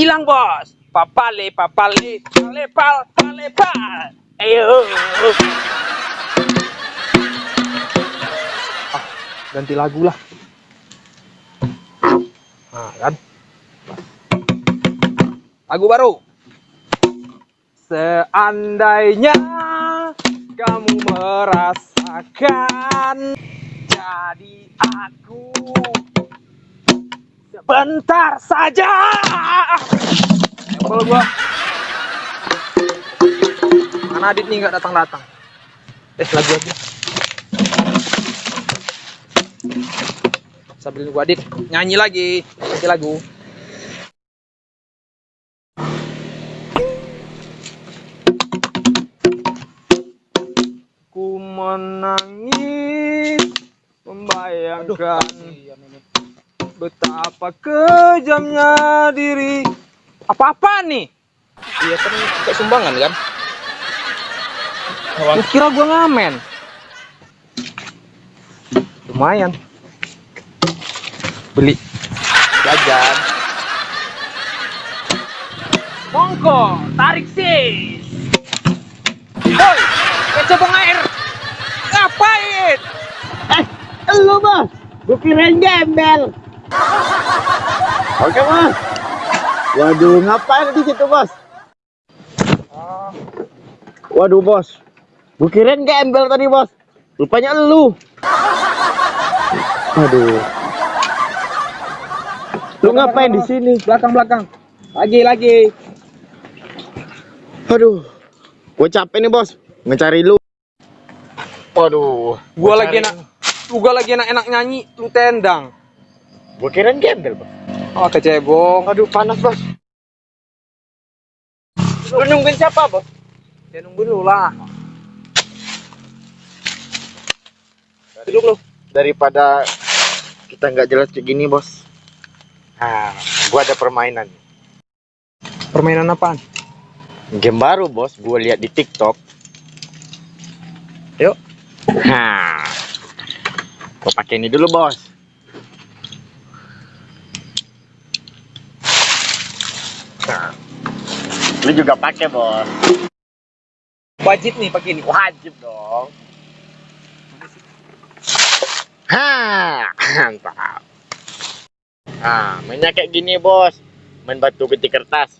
Bilang bos. Papale, papale, palepal, palepal. Ayo. Ah, ganti lagu lah. Nah, kan? Lagu baru. Seandainya kamu merasakan jadi aku sebentar saja. Embel gua. Mana Adit nih nggak datang-datang? Eh lagu aja. Sambil gua Adit nyanyi lagi, nyanyi lagu. Ku menangis membayangkan betapa kejamnya diri. Apa-apa nih? Iya kan kayak sumbangan kan? Lu kira gua ngamen? Lumayan. Beli jajan. Mongko, tarik sis. Woi, kecebong air. Ngapain? Eh, lu bos, gue kirain gembel. Oke bos. Waduh, ngapain di situ bos? Waduh bos, gue kirain gembel tadi bos. Rupanya lu. Aduh. Lu ngapain di sini? Belakang belakang. Lagi lagi. Aduh, gue capek nih bos, ngecari lu. Waduh, Gua lagi enak. Lu gua lagi enak-enak nyanyi, lu tendang. Gue kirain gembel bos. Oh, kecebong. Aduh, panas bos. Lu nungguin siapa bos? Ya nunggu dulu lah. Duduk lu. Daripada kita nggak jelas kayak gini bos. Nah, gua ada permainan. Permainan apaan? Game baru bos, gua lihat di TikTok. Yuk. Nah, gua pakai ini dulu bos. Lu juga pakai bos. Wajib nih pakai ini. Wajib dong. Ha, mantap. Nah, mainnya kayak gini bos. Main batu gunting kertas.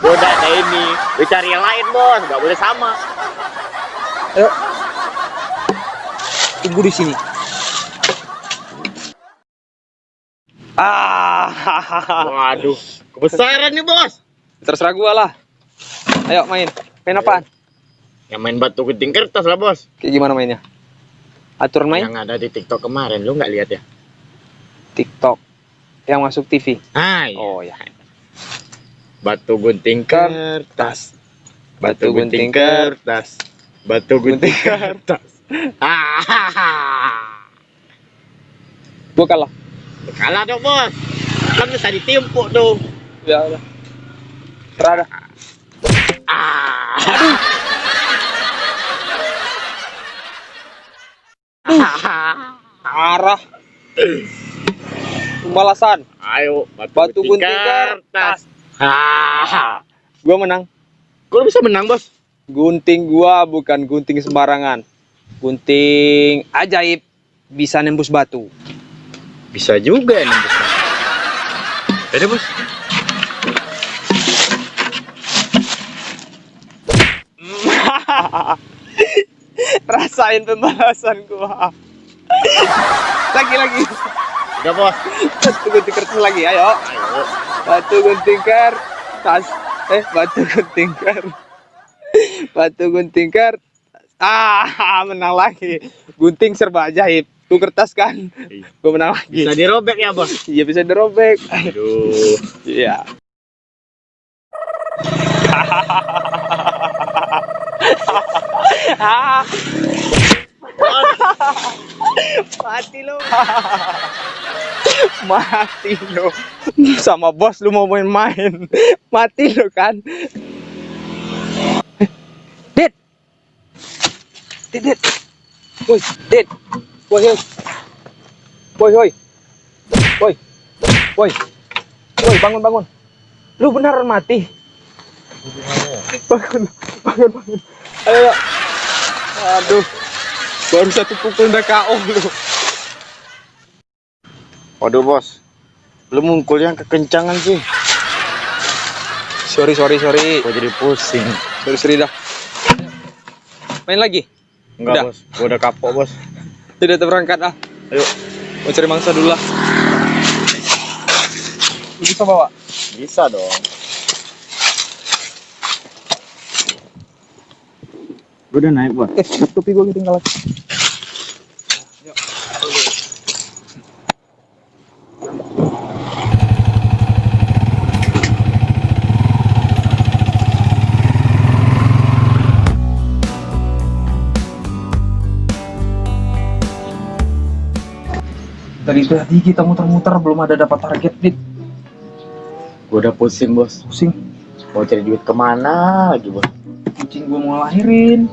Gua udah ada ini. Lu cari yang lain bos, nggak boleh sama. Ayo. Tunggu di sini. Ah, Waduh, kebesaran nih bos. terserah gua lah. Ayo main. Main apaan? Yang main batu gunting kertas lah bos. Kayak gimana mainnya? Aturan main Yang ada di TikTok kemarin, lu nggak lihat ya? TikTok yang masuk TV. Ah, iya. Oh ya. Batu gunting kertas. Batu gunting kertas. Batu gunting kertas. Ah, Gua kalah. Kalah dong bos. Kan bisa ditimpuk tuh. Ya udah. Serah dah. Ah. Arah. Pembalasan. Ayo, batu, Batu gunting kertas. Ah. Gua menang. Lu bisa menang bos? Gunting gua bukan gunting sembarangan. Gunting ajaib bisa nembus batu. Bisa juga ya nembus. Ada bos. Rasain pembalasan gua. lagi lagi. Udah bos. Batu gunting kertas lagi, ayo. Ayo. Batu gunting kertas. Eh, batu gunting kertas. Batu gunting kertas. Ah, menang lagi. Gunting serba ajaib. Tuh kertas kan. Iya. Gua menang lagi. Bisa dirobek ya bos. Iya bisa dirobek. Aduh. Iya. Mati lo. Mati lo. Sama bos lu mau main-main. Mati lo kan. Dit. Dit, dit. Woi, dit. Woi, woi. Woi, woi. Woi. Woi. Woi, bangun, bangun. Lu beneran mati. Bangun, bangun, bangun. Ayo, ayo. Aduh. Baru satu pukul udah KO lu. Waduh bos, lu mukulnya kekencangan sih. Sorry, sorry, sorry. Gua jadi pusing. Sorry, sorry dah. Main lagi? Enggak Udah. bos, gua udah kapok bos. Tidak terberangkat ah. Ayo, Mau cari mangsa dulu lah. Bisa bawa? bisa dong. Gua udah naik bos. Eh, topi gue ketinggalan. Dari tadi kita muter-muter belum ada dapat target dit. Gua udah pusing bos. Pusing. Mau cari duit ke mana lagi bos? Kucing gua mau lahirin.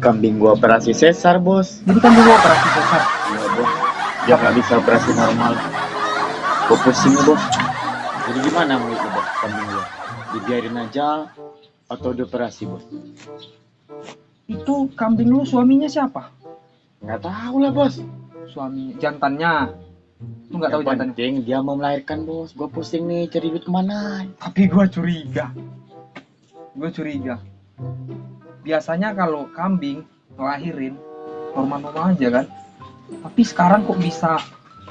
Kambing gua operasi sesar bos. Jadi kan dulu operasi sesar. Iya bos. Dia nggak bisa operasi normal. Gua pusing bos. Jadi gimana mau itu bos kambing gua? Dibiarin aja atau dioperasi bos? Itu kambing lu suaminya siapa? Nggak tahu lah bos. Suami jantannya. Lu nggak tahu jantannya? penting dia mau melahirkan bos. Gua pusing nih cari duit ke mana? Tapi gua curiga. Gua curiga. Biasanya kalau kambing ngelahirin normal-normal aja kan. Tapi sekarang kok bisa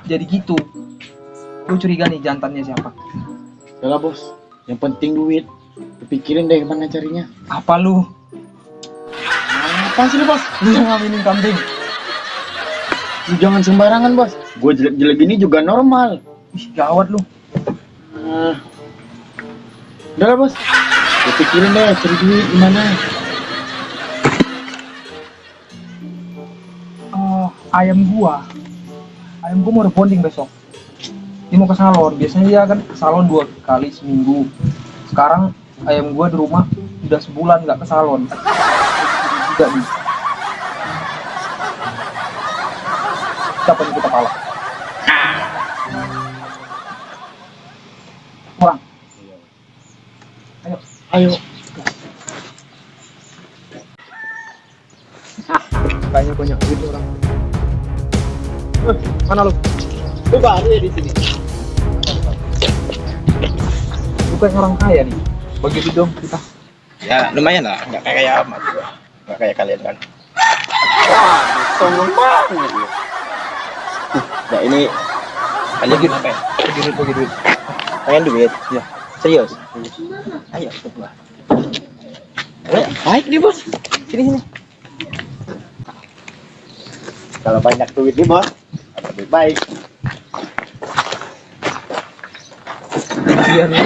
jadi gitu? Gue curiga nih jantannya siapa. Yalah bos. Yang penting duit. Pikirin deh gimana carinya. Apa lu? Apa sih lu bos? Lu yang ngaminin kambing? Lu jangan sembarangan bos. Gue jelek-jelek gini juga normal. Ih, gawat lu. Ah. Udah lah bos. Gue pikirin deh cari duit gimana. Eh, ayam gua. Ayam gua mau rebonding besok. Dia mau ke salon. Biasanya dia kan ke salon dua kali seminggu. Sekarang ayam gua di rumah udah sebulan nggak ke salon. Juga nih. Siapa nih kita kalah? Kurang. Ayo. Ayo. Banyak banyak nih orang. Eh, mana lu? Lu baru ya di sini. Lu kayak orang kaya nih. Bagi duit dong kita. Ya lumayan lah, nggak kayak amat. Nggak kayak kalian kan. Sombong banget. Nah ini kalian Bagi- apa ya? Bagi duit, bagi duit. Pengen duit? Iya. Serius? Ayo ikut gua. Ayo, baik nih bos. Sini sini. Kalau banyak duit nih bos. Lebih baik. Iya nih.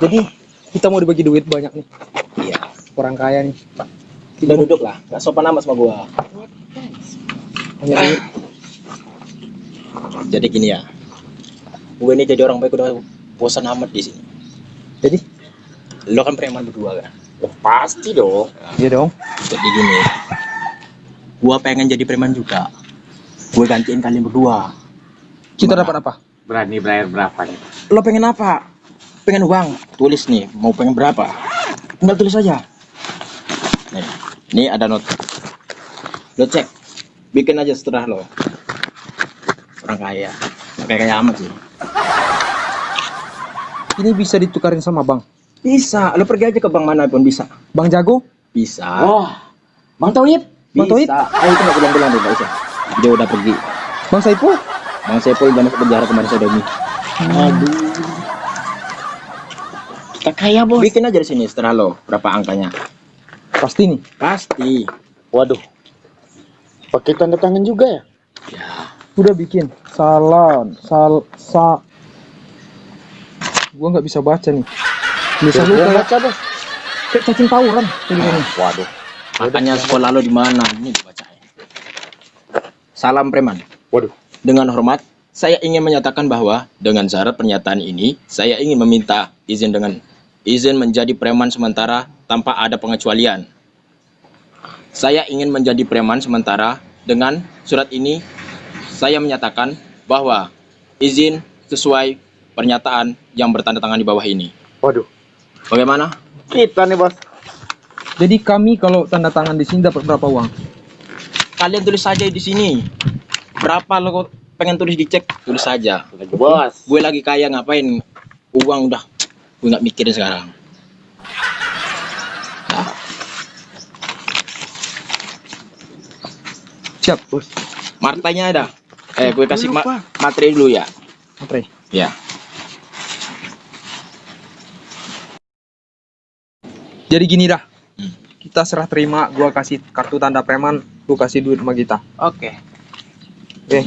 Jadi kita mau dibagi duit banyak nih. Iya. Orang kaya nih. Kita duduk lah, nggak sopan amat sama gua. Jadi gini ya. Gue ini jadi orang baik udah bosan amat di sini. Jadi? Lo kan preman berdua kan? Oh, pasti dong. Iya dong. Jadi gini. Gua pengen jadi preman juga. Gue gantiin kalian berdua. Kita dapat apa? Berani bayar berapa nih? Lo pengen apa? Pengen uang? Tulis nih, mau pengen berapa? Tinggal tulis aja. Nih, ini ada not. Lo cek. Bikin aja setelah lo. Orang kaya. Kayak kaya amat sih. Ini bisa ditukarin sama bang. Bisa. Lo pergi aja ke bank mana pun bisa. Bang Jago? Bisa. Oh, Bang Tauhid. bisa. Bang Toib? Ayo itu nggak bilang-bilang deh, usah. Dia udah pergi. Bang Saipul? Bang Sepul udah masuk penjara kemarin Sodomi. Aduh. Kita kaya bos. Bikin aja di sini setelah lo. Berapa angkanya? Pasti nih. Pasti. Waduh. Pakai tanda tangan juga ya? Ya. Udah bikin. Salon. Sal. Sa. Gua nggak bisa baca nih. Tulisan lu kayak, baca bos. kayak cacing tawuran. tulisannya. Waduh. Makanya sekolah lo di mana? Ini dibacain. Salam preman. Waduh. Dengan hormat, saya ingin menyatakan bahwa dengan syarat pernyataan ini, saya ingin meminta izin dengan izin menjadi preman sementara tanpa ada pengecualian. Saya ingin menjadi preman sementara dengan surat ini saya menyatakan bahwa izin sesuai pernyataan yang bertanda tangan di bawah ini. Waduh, Bagaimana? kita nih bos. Jadi kami kalau tanda tangan di sini dapat berapa uang? Kalian tulis saja di sini. Berapa lo pengen tulis dicek? Tulis saja. Bos. Gue lagi kaya ngapain? Uang udah gue nggak mikirin sekarang. Siap. Bos. martanya ada. Eh, gue kasih ma materi dulu ya. Oke. Ya. Jadi gini dah. Hmm. Kita serah terima, gua kasih kartu tanda preman, lu kasih duit sama kita. Oke. Oke.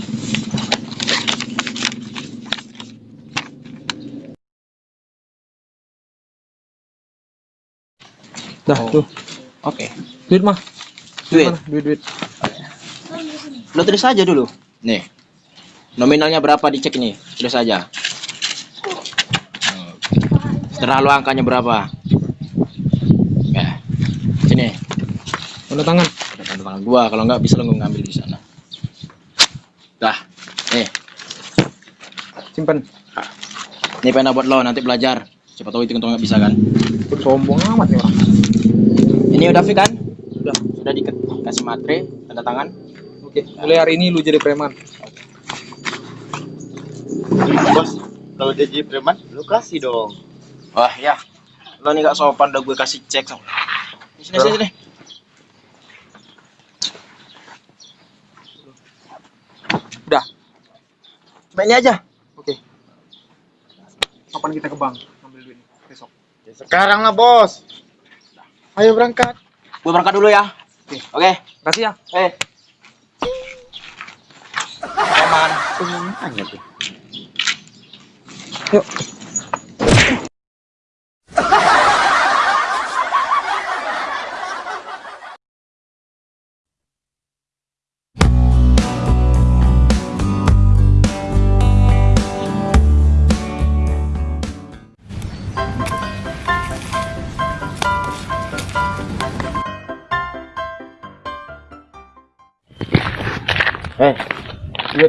Dah, Oh. tuh. Oke. Duit mah. Duit. mana? Duit, duit. Lo tulis saja dulu. Nih. Nominalnya berapa dicek ini? Tulis saja. Setelah lo angkanya berapa? Ya. Sini. Tanda tangan. Tanda tangan gua. Kalau nggak bisa lo ngambil di sana. Dah. Nih. Simpen. Ini pena buat lo nanti belajar. Siapa tahu hitung hitung nggak bisa kan? Sombong amat nih orang. Ini udah fit kan? Udah. Sudah dikasih materi, tanda tangan. Oke, mulai hari ini lu jadi preman. Bos, kalau dia jadi preman, lu kasih dong. Wah ya. Lo nih gak sopan udah gue kasih cek. Sini sini sini. sini. Udah. Cuma ini aja. Oke. Kapan kita ke bank ngambil duit besok? Ya, sekarang lah bos. Ayo berangkat. Gue berangkat dulu ya. Oke. Oke. Kasih ya. Eh. Preman. Tanya tuh. Yuk.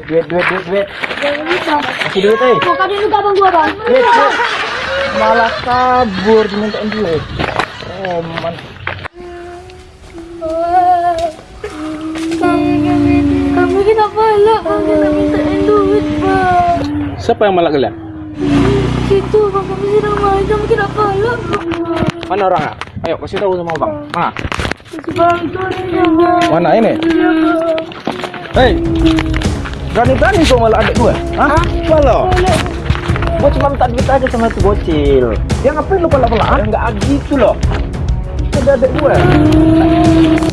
Duit duit duit duit. Kasih duit eh. Kok kadang juga abang gua bang? Duit duit. Malah kabur dimintain duit. Oh man. Kami kenapa lah? Kami nak mintain duit bang. Siapa yang malak kalian? Itu bang kami sedang macam kenapa lah? Mana orang ah? Ayo kasih tahu sama bang. Mana? Bang. Mana ini? Iya. Hei, berani-berani kau malak adik gue? Hah? Walau, gue cuma minta duit aja sama itu bocil. Ya ngapain lu pelak-pelak? Ya nggak gitu loh. Ada adik gue.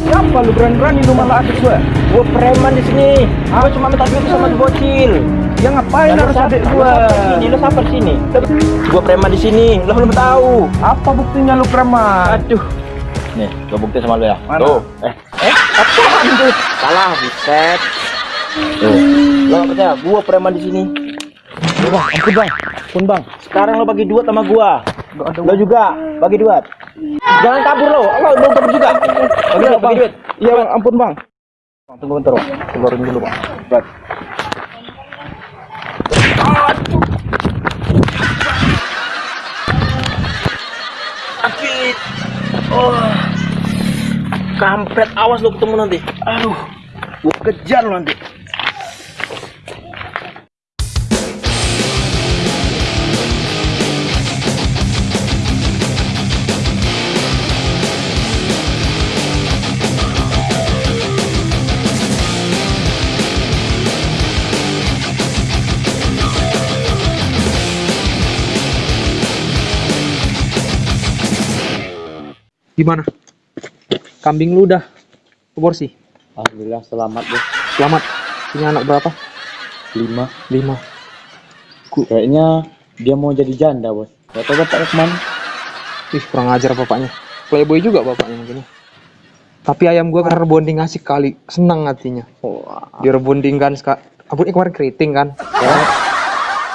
Kenapa lu berani-berani lu malak adik gue? Gue preman di sini. Gue cuma minta duit sama itu bocil. Ya ngapain harus adik gue? Sini, lu sampai sini. Gue preman di sini. Lu belum tahu. Apa buktinya lu preman? Aduh. Nih, gue bukti sama lu ya. Tuh. Eh, eh, apaan tuh? Salah, buset. Tuh. Gak percaya? Gua preman di sini. Bang, ampun bang, ampun bang. Sekarang lo bagi duit sama gua. Lo juga bagi duit. Jangan kabur lo, lo lo kabur juga. Bagi duit, bagi duit. Iya bang, ampun bang. Bang, Tunggu bentar bang, keluarin dulu bang. Berat. Sakit. Oh. Kampret, awas lo ketemu nanti. Aduh, gua kejar lo nanti. Gimana? Kambing lu udah aborsi? Alhamdulillah selamat bos. Selamat. Punya anak berapa? Lima. Lima. Kayaknya dia mau jadi janda bos. Gak tau bapaknya ke mana. Ih, kurang ajar bapaknya. Playboy juga bapaknya mungkin. Tapi ayam gua karena rebonding asik kali, senang hatinya. Dia rebondingkan ska Ampun, ini kemarin keriting kan? Ya. kan?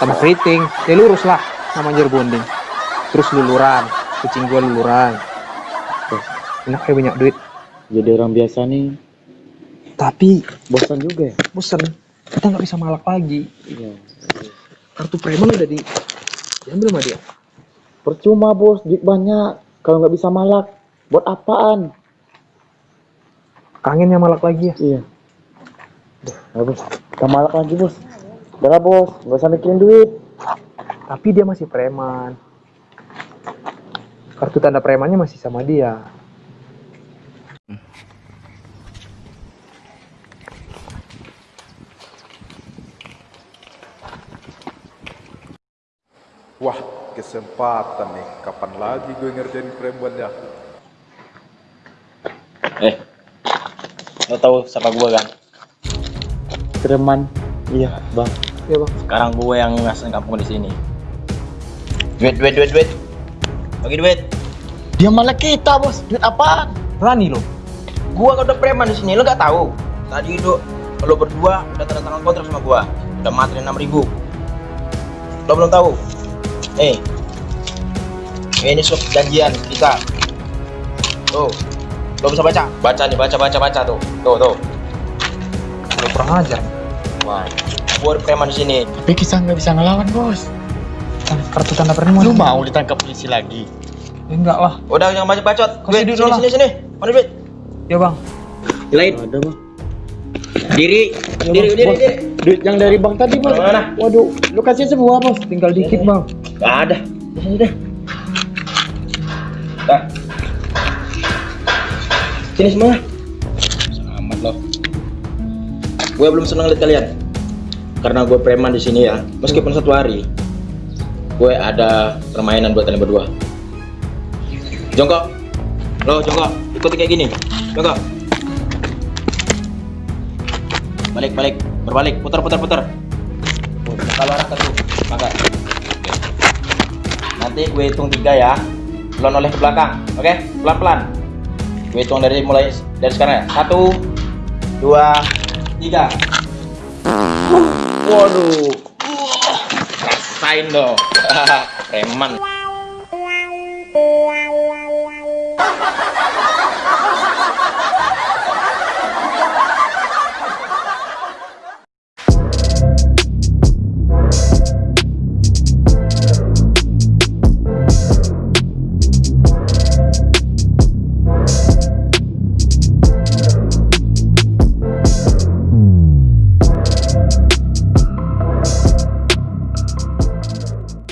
Tambah keriting, ya lurus lah namanya rebonding. Terus luluran, kucing gua luluran. Enak ya banyak duit. Jadi orang biasa nih Tapi Bosan juga ya? bosen, kita nggak bisa malak lagi. Iya. Kartu preman udah di diambil sama dia. Percuma bos, duit banyak. Kalau nggak bisa malak, buat apaan? Kangennya malak lagi ya. Iya. Nah, bos, kita malak lagi bos. Udah bos, nggak usah mikirin duit. Tapi dia masih preman. Kartu tanda premannya masih sama dia. Wah, kesempatan nih. Kapan lagi gue ngerjain preman ya? Eh, lo tahu siapa gue kan? Preman. Iya, bang. Iya bang. Sekarang gue yang ngasain kampung di sini. Duit, duit, duit, duit. Bagi duit. Dia malah kita bos. Duit apaan? Berani lo. Gua kan udah preman di sini, lo nggak tahu? Tadi lo lo berdua udah tanda tangan kontrak sama gua, udah materi enam ribu. Lo belum tahu? Eh, ini surat janjian kita. Tuh, lo bisa baca? Baca nih, baca, baca, baca tuh, tuh, tuh. Lo kurang ajar. Wah, ada preman di sini. Tapi kita nggak bisa ngelawan bos. Kartu tanda preman. Lu mau ditangkap polisi lagi? Ya, enggak lah. Udah jangan baca bacot. Duit sini, lah. sini, sini. Mana duit? Ya bang. Lain. Ada bang. Diri, diri, diri, Bos, diri. Duit yang dari bank tadi bos. Mana? Waduh, lu kasih semua bos. Tinggal dikit bang. Gak ada. Di sini deh. Dah. Sini semua. Selamat loh. Gue belum senang lihat kalian. Karena gue preman di sini ya. Meskipun satu hari, gue ada permainan buat kalian berdua. Jongkok. Lo jongkok. Ikuti kayak gini. Jongkok. Balik, balik. Berbalik. Putar, putar, putar. Kalau arah ke tuh. Maka. Nanti gue hitung tiga ya. Lo noleh ke belakang, oke? Pelan-pelan. Gue hitung dari mulai dari sekarang ya. Satu, dua, tiga. Waduh. Rasain dong. Preman.